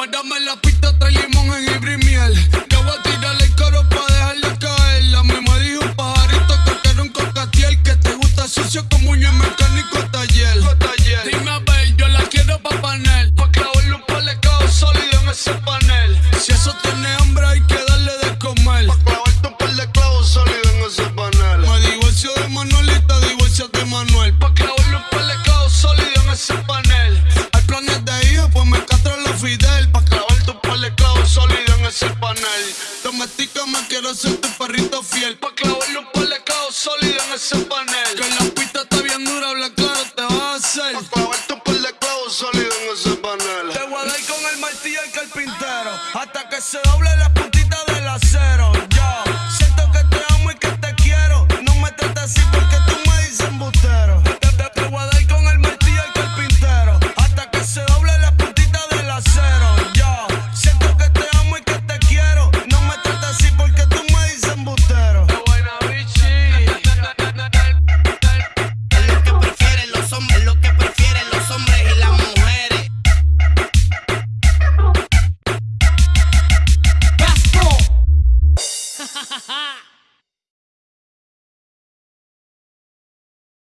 Párame la pista, trae limón, jengibre y miel. Voy a tirarle el coro pa' dejarla caer. La misma dijo un pajarito que quiere un cocatiel. Que te gusta sucio como un mecánico taller. Dime a ver, yo la quiero pa' panel. Pa' clavarle un par de sólidos en ese panel. Si eso tiene panel. Domestícame, quiero ser tu perrito fiel. Pa' clavarle un par de sólidos en ese panel. Que la pista está bien dura, habla te vas a hacer. Pa' clavarte un par de clavos sólidos en ese panel. Te voy a dar con el martillo el carpintero. Hasta que se doble son malos que